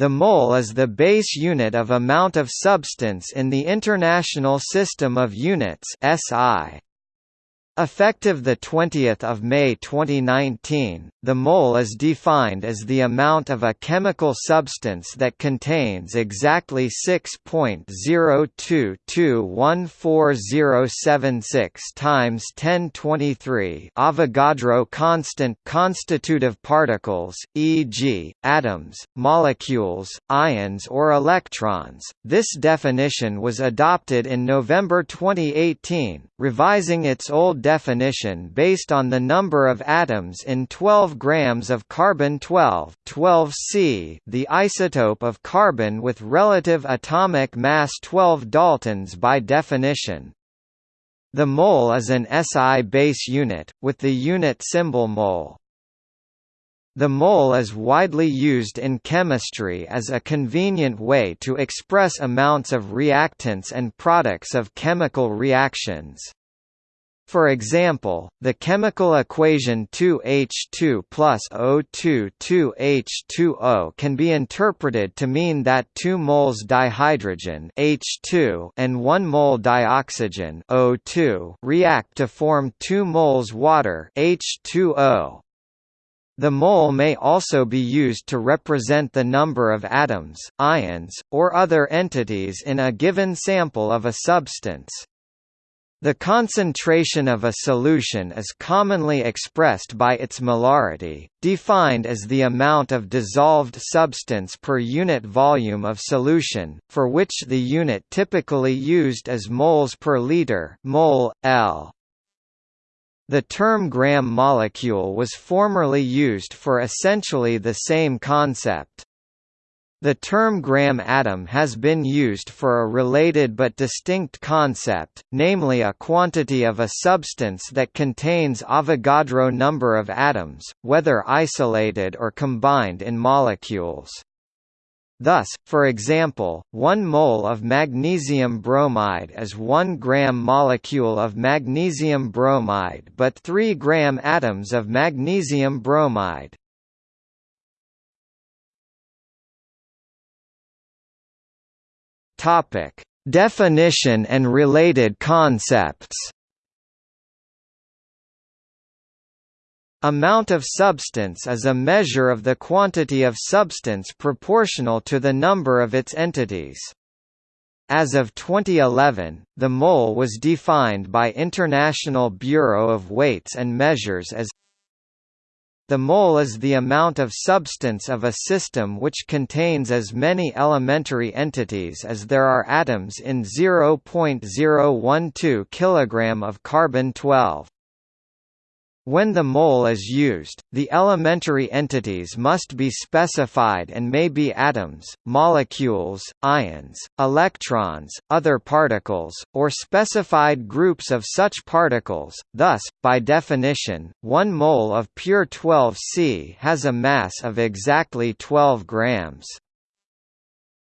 The mole is the base unit of amount of substance in the International System of Units (SI). Effective 20 May 2019, the mole is defined as the amount of a chemical substance that contains exactly 6.02214076 times 1023 Avogadro constant constitutive particles, e.g., atoms, molecules, ions or electrons. This definition was adopted in November 2018, revising its old definition based on the number of atoms in 12 grams of carbon-12 12C, the isotope of carbon with relative atomic mass 12 daltons by definition. The mole is an SI base unit, with the unit symbol mol. The mole is widely used in chemistry as a convenient way to express amounts of reactants and products of chemical reactions. For example, the chemical equation 2H2 plus O2 2H2O can be interpreted to mean that 2 moles dihydrogen H2 and 1 mole dioxygen O2 react to form 2 moles water H2O. The mole may also be used to represent the number of atoms, ions, or other entities in a given sample of a substance. The concentration of a solution is commonly expressed by its molarity, defined as the amount of dissolved substance per unit volume of solution, for which the unit typically used is moles per liter mol, L. The term gram molecule was formerly used for essentially the same concept. The term gram atom has been used for a related but distinct concept, namely a quantity of a substance that contains Avogadro number of atoms, whether isolated or combined in molecules. Thus, for example, 1 mole of magnesium bromide is 1 gram molecule of magnesium bromide but 3 gram atoms of magnesium bromide. Topic: Definition and related concepts. Amount of substance is a measure of the quantity of substance proportional to the number of its entities. As of 2011, the mole was defined by International Bureau of Weights and Measures as the mole is the amount of substance of a system which contains as many elementary entities as there are atoms in 0.012 kg of carbon-12. When the mole is used, the elementary entities must be specified and may be atoms, molecules, ions, electrons, other particles, or specified groups of such particles. Thus, by definition, 1 mole of pure 12C has a mass of exactly 12 grams.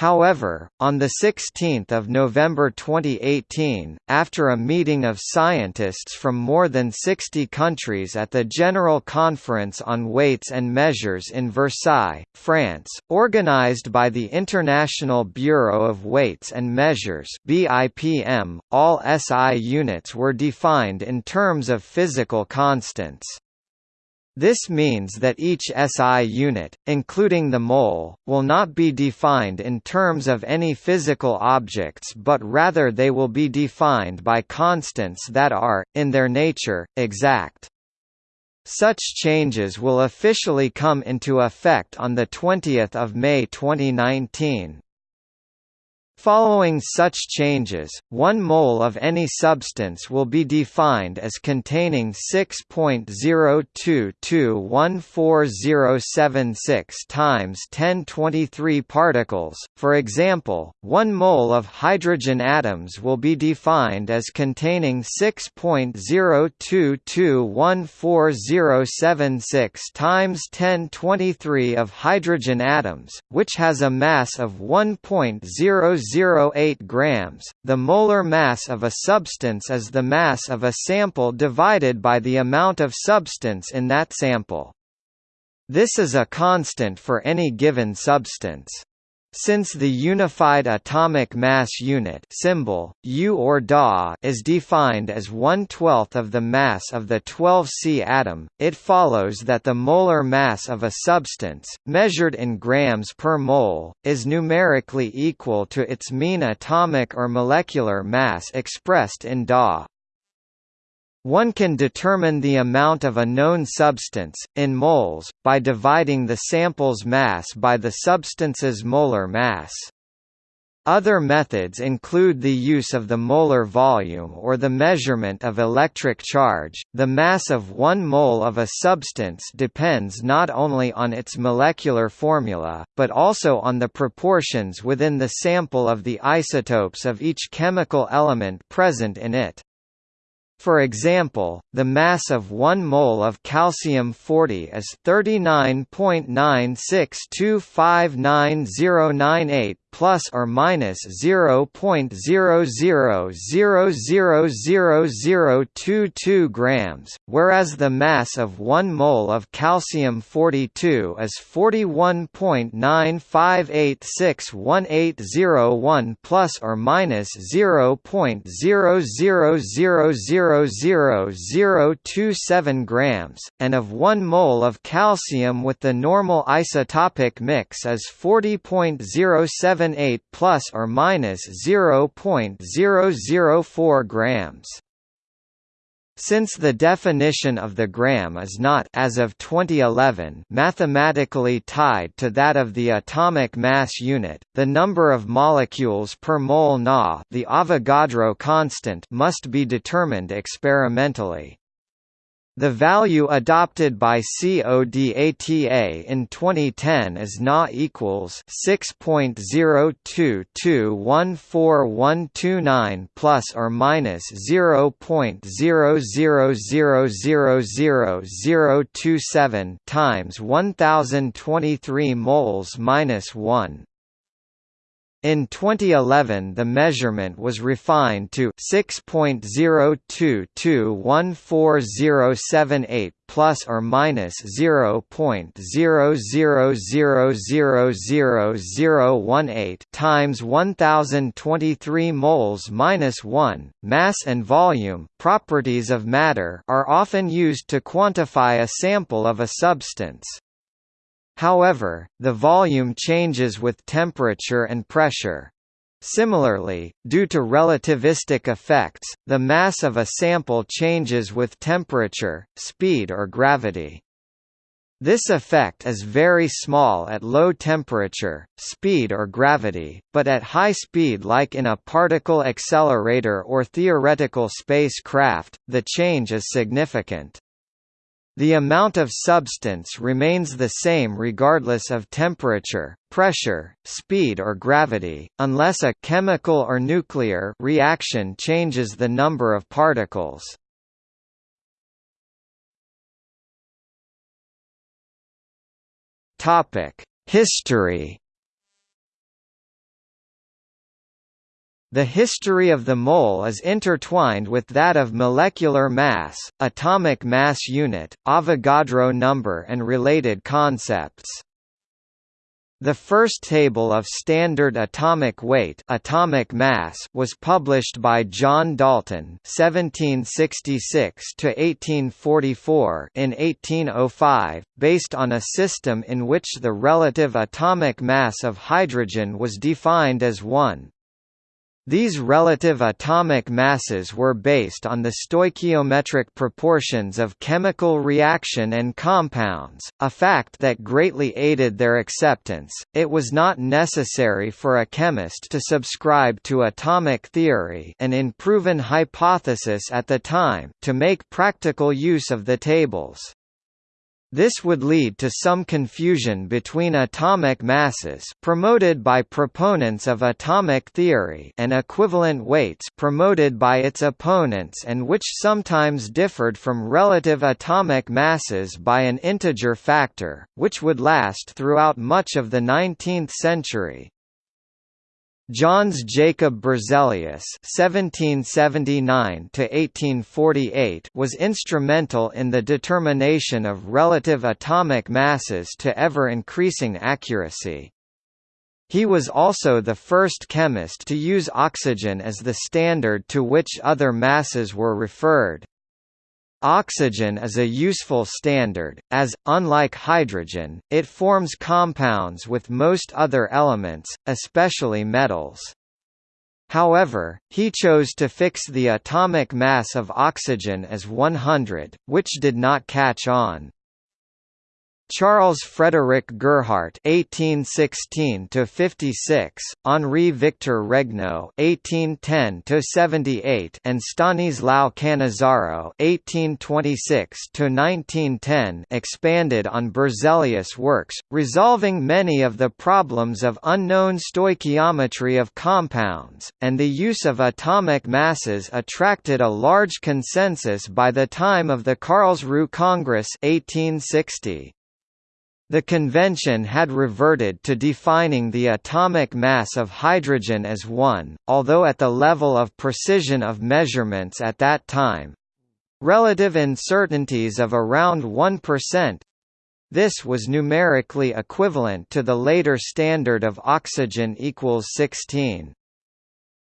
However, on 16 November 2018, after a meeting of scientists from more than 60 countries at the General Conference on Weights and Measures in Versailles, France, organized by the International Bureau of Weights and Measures BIPM, all SI units were defined in terms of physical constants. This means that each SI unit, including the mole, will not be defined in terms of any physical objects but rather they will be defined by constants that are, in their nature, exact. Such changes will officially come into effect on 20 May 2019. Following such changes, 1 mole of any substance will be defined as containing 6.022140076 times 1023 particles. For example, 1 mole of hydrogen atoms will be defined as containing 6.022140076 times 1023 of hydrogen atoms, which has a mass of 1.00 0.08 grams. The molar mass of a substance is the mass of a sample divided by the amount of substance in that sample. This is a constant for any given substance. Since the unified atomic mass unit symbol, U or Da is defined as one-twelfth of the mass of the 12C atom, it follows that the molar mass of a substance, measured in grams per mole, is numerically equal to its mean atomic or molecular mass expressed in Da. One can determine the amount of a known substance, in moles, by dividing the sample's mass by the substance's molar mass. Other methods include the use of the molar volume or the measurement of electric charge. The mass of 1 mole of a substance depends not only on its molecular formula, but also on the proportions within the sample of the isotopes of each chemical element present in it. For example, the mass of 1 mole of calcium-40 is 39.96259098 plus or minus 0.00000022 grams, whereas the mass of 1 mole of calcium-42 is 41.95861801 plus or minus 0.00000027 grams, and of 1 mole of calcium with the normal isotopic mix is 40.07 78 plus or minus 0.004 grams. Since the definition of the gram is not as of 2011 mathematically tied to that of the atomic mass unit, the number of molecules per mole Na, the Avogadro constant, must be determined experimentally. The value adopted by CODATA in 2010 is Na equals 6.022141129 plus or minus 0.00000027 times 1023 moles minus 1. In 2011 the measurement was refined to 6.022140078 plus or minus 0.00000018 times 1023 moles minus 1. Mass and volume properties of matter are often used to quantify a sample of a substance. However, the volume changes with temperature and pressure. Similarly, due to relativistic effects, the mass of a sample changes with temperature, speed or gravity. This effect is very small at low temperature, speed or gravity, but at high speed like in a particle accelerator or theoretical spacecraft, the change is significant. The amount of substance remains the same regardless of temperature, pressure, speed or gravity, unless a chemical or nuclear reaction changes the number of particles. History The history of the mole is intertwined with that of molecular mass, atomic mass unit, Avogadro number and related concepts. The first table of standard atomic weight atomic mass was published by John Dalton (1766–1844) in 1805, based on a system in which the relative atomic mass of hydrogen was defined as 1. These relative atomic masses were based on the stoichiometric proportions of chemical reaction and compounds, a fact that greatly aided their acceptance. It was not necessary for a chemist to subscribe to atomic theory, an unproven hypothesis at the time, to make practical use of the tables. This would lead to some confusion between atomic masses promoted by proponents of atomic theory and equivalent weights promoted by its opponents and which sometimes differed from relative atomic masses by an integer factor, which would last throughout much of the 19th century. Jöns Jacob Berzelius (1779–1848) was instrumental in the determination of relative atomic masses to ever-increasing accuracy. He was also the first chemist to use oxygen as the standard to which other masses were referred. Oxygen is a useful standard, as, unlike hydrogen, it forms compounds with most other elements, especially metals. However, he chose to fix the atomic mass of oxygen as 100, which did not catch on. Charles Frederick Gerhardt (1816–56), Henri Victor Regnault (1810–78), and Stanislao Cannizzaro (1826–1910) expanded on Berzelius' works, resolving many of the problems of unknown stoichiometry of compounds, and the use of atomic masses attracted a large consensus by the time of the Karlsruhe Congress 1860. The convention had reverted to defining the atomic mass of hydrogen as 1, although at the level of precision of measurements at that time relative uncertainties of around 1%. This was numerically equivalent to the later standard of oxygen equals 16.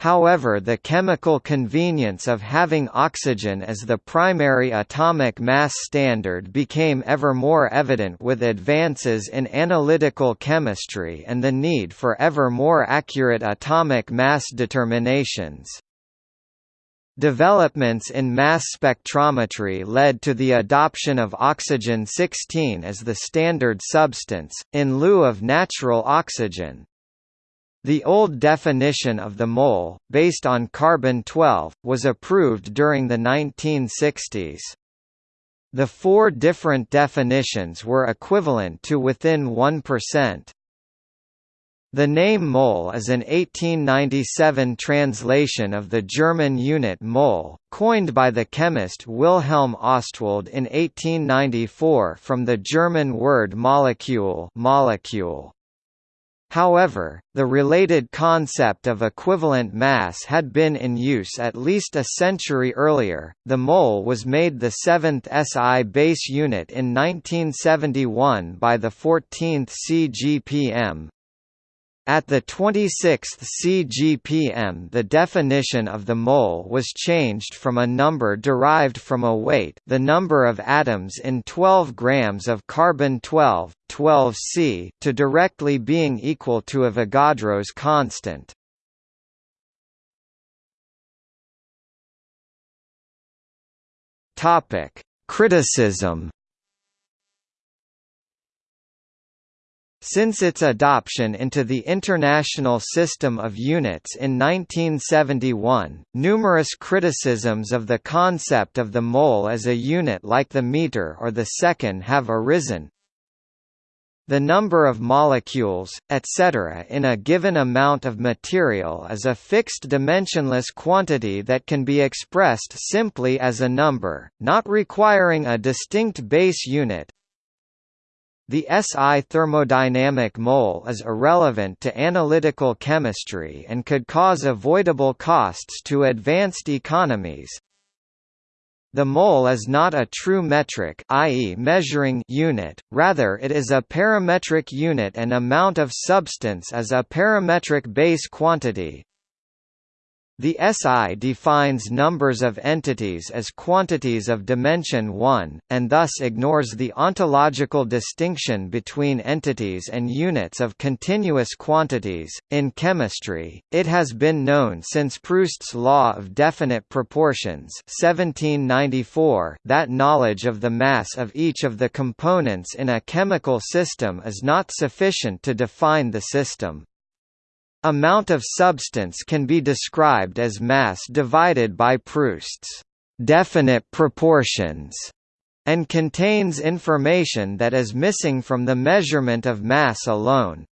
However the chemical convenience of having oxygen as the primary atomic mass standard became ever more evident with advances in analytical chemistry and the need for ever more accurate atomic mass determinations. Developments in mass spectrometry led to the adoption of oxygen-16 as the standard substance, in lieu of natural oxygen. The old definition of the mole, based on carbon-12, was approved during the 1960s. The four different definitions were equivalent to within 1%. The name mole is an 1897 translation of the German unit mol, coined by the chemist Wilhelm Ostwald in 1894 from the German word Molekül, molecule. However, the related concept of equivalent mass had been in use at least a century earlier. The mole was made the seventh SI base unit in 1971 by the 14th CGPM, at the 26th CGPM the definition of the mole was changed from a number derived from a weight the number of atoms in 12 grams of carbon-12, 12C to directly being equal to Avogadro's constant. Criticism Since its adoption into the International System of Units in 1971, numerous criticisms of the concept of the mole as a unit like the meter or the second have arisen. The number of molecules, etc. in a given amount of material is a fixed dimensionless quantity that can be expressed simply as a number, not requiring a distinct base unit, the SI thermodynamic mole is irrelevant to analytical chemistry and could cause avoidable costs to advanced economies. The mole is not a true metric i.e. measuring unit, rather it is a parametric unit and amount of substance is a parametric base quantity, the SI defines numbers of entities as quantities of dimension 1, and thus ignores the ontological distinction between entities and units of continuous quantities. In chemistry, it has been known since Proust's law of definite proportions 1794 that knowledge of the mass of each of the components in a chemical system is not sufficient to define the system. Amount of substance can be described as mass divided by Proust's definite proportions and contains information that is missing from the measurement of mass alone.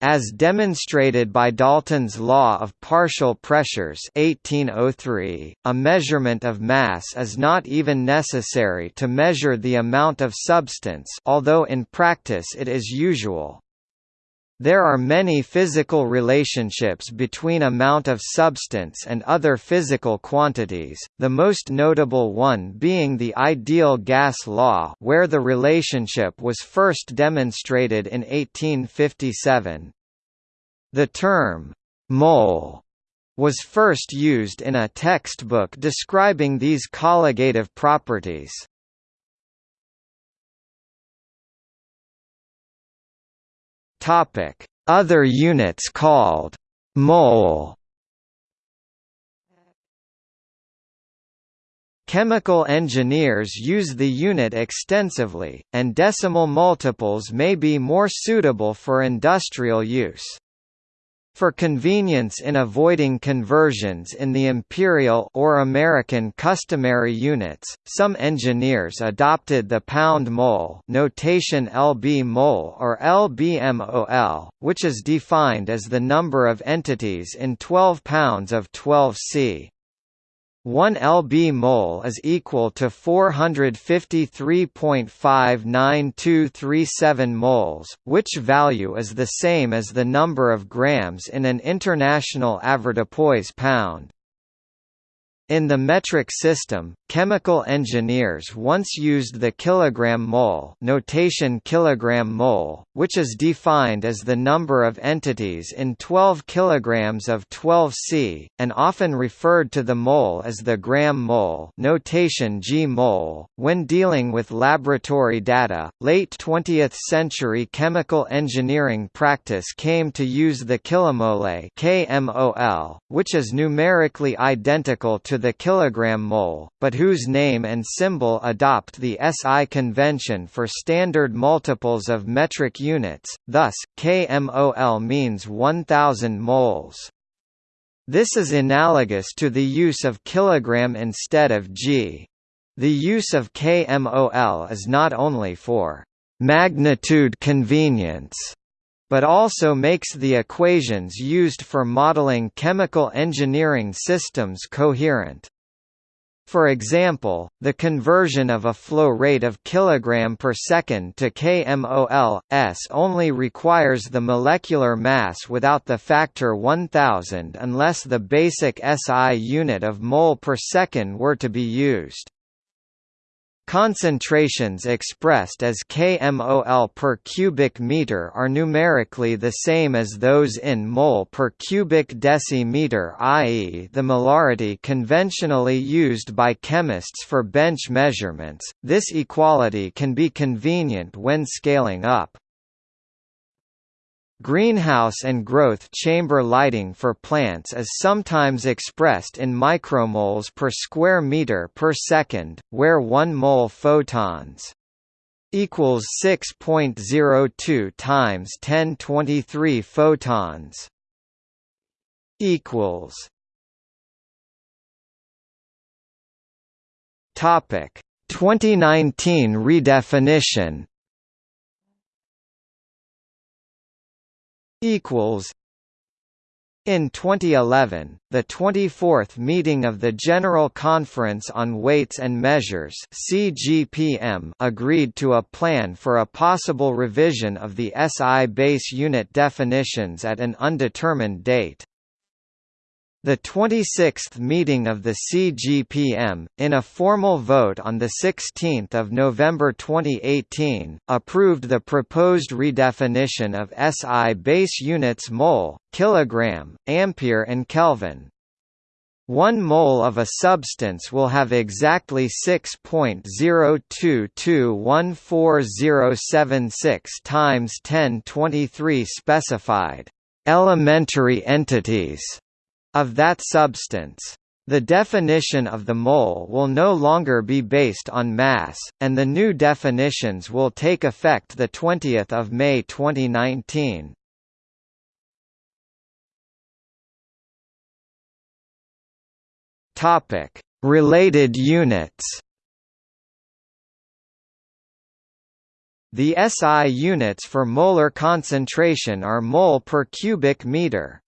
As demonstrated by Dalton's law of partial pressures 1803, a measurement of mass is not even necessary to measure the amount of substance although in practice it is usual. There are many physical relationships between amount of substance and other physical quantities, the most notable one being the ideal gas law where the relationship was first demonstrated in 1857. The term, mole, was first used in a textbook describing these colligative properties. Other units called mole Chemical engineers use the unit extensively, and decimal multiples may be more suitable for industrial use. For convenience in avoiding conversions in the imperial or American customary units, some engineers adopted the pound mole notation lb mole or lbmol, which is defined as the number of entities in 12 pounds of 12 C. 1 lb mol is equal to 453.59237 moles, which value is the same as the number of grams in an international avoirdupois pound. In the metric system, chemical engineers once used the kilogram mole notation kilogram mole, which is defined as the number of entities in 12 kilograms of 12C, and often referred to the mole as the gram mole notation g mole. When dealing with laboratory data, late 20th century chemical engineering practice came to use the kilomole which is numerically identical to the kilogram mole, but whose name and symbol adopt the SI convention for standard multiples of metric units, thus, kmol means 1000 moles. This is analogous to the use of kilogram instead of g. The use of kmol is not only for magnitude convenience, but also makes the equations used for modeling chemical engineering systems coherent. For example, the conversion of a flow rate of kg per second to kmol, s only requires the molecular mass without the factor 1000 unless the basic SI unit of mole per second were to be used. Concentrations expressed as kmol per cubic meter are numerically the same as those in mole per cubic decimeter i.e. the molarity conventionally used by chemists for bench measurements. This equality can be convenient when scaling up. Greenhouse and growth chamber lighting for plants is sometimes expressed in micromoles per square meter per second, where 1 mole photons equals 6.02 times 1023 photons equals Topic 2019 redefinition equals in 2011, the 24th meeting of the General Conference on Weights and Measures (CGPM) agreed to a plan for a possible revision of the SI base unit definitions at an undetermined date. The 26th meeting of the CGPM, in a formal vote on 16 November 2018, approved the proposed redefinition of SI base units mole, kilogram, ampere and Kelvin. One mole of a substance will have exactly 6.022140076 times 1023 specified elementary entities of that substance. The definition of the mole will no longer be based on mass, and the new definitions will take effect 20 May 2019. Related units The SI units for molar concentration are mole per cubic meter.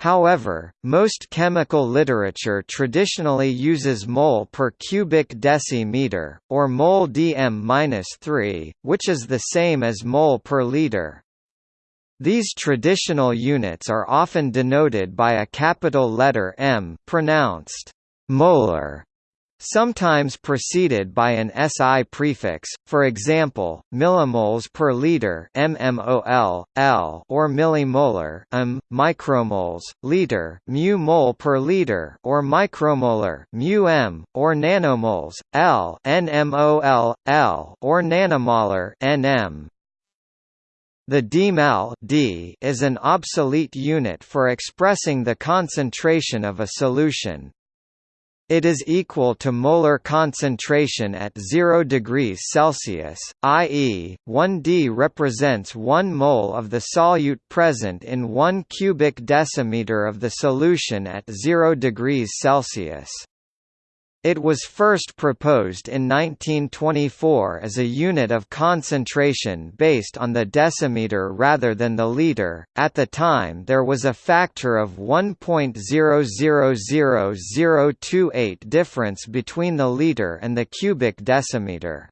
However, most chemical literature traditionally uses mole per cubic decimeter, or mole dm-3, which is the same as mole per liter. These traditional units are often denoted by a capital letter M pronounced molar sometimes preceded by an SI prefix, for example, millimoles per liter (mmol, L) or millimolar (m), micromoles, liter (mu mole per liter) or micromolar (mu m), or nanomoles (L), (nmol, L) or nanomolar (nm). The demal d is an obsolete unit for expressing the concentration of a solution. It is equal to molar concentration at 0 degrees Celsius, i.e., 1 d represents 1 mole of the solute present in 1 cubic decimeter of the solution at 0 degrees Celsius. It was first proposed in 1924 as a unit of concentration based on the decimeter rather than the liter. At the time, there was a factor of 1.000028 difference between the liter and the cubic decimeter.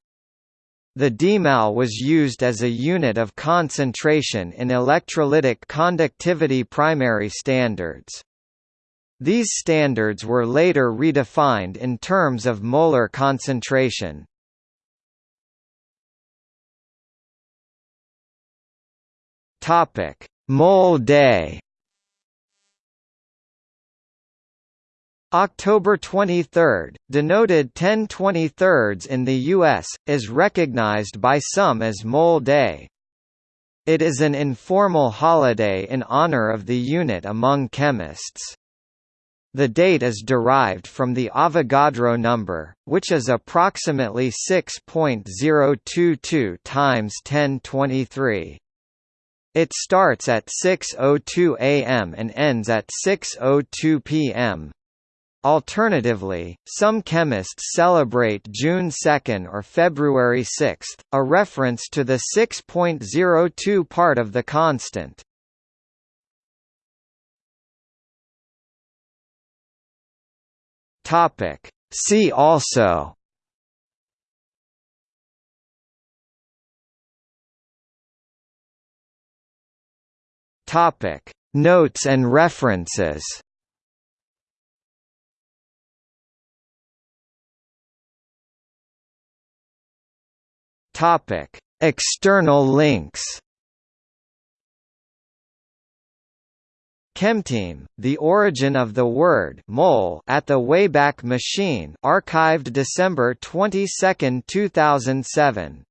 The demal was used as a unit of concentration in electrolytic conductivity primary standards. These standards were later redefined in terms of molar concentration. Topic: Mole day. October 23, denoted 10 23 in the U.S., is recognized by some as Mole Day. It is an informal holiday in honor of the unit among chemists. The date is derived from the Avogadro number, which is approximately 6.022 times 1023. It starts at 6:02 a.m. and ends at 6:02 p.m. Alternatively, some chemists celebrate June 2 or February 6, a reference to the 6.02 part of the constant. Topic. See also. Topic. Notes and references. Topic. External links Chemteam, The Origin of the Word mole at the Wayback Machine archived December 22, 2007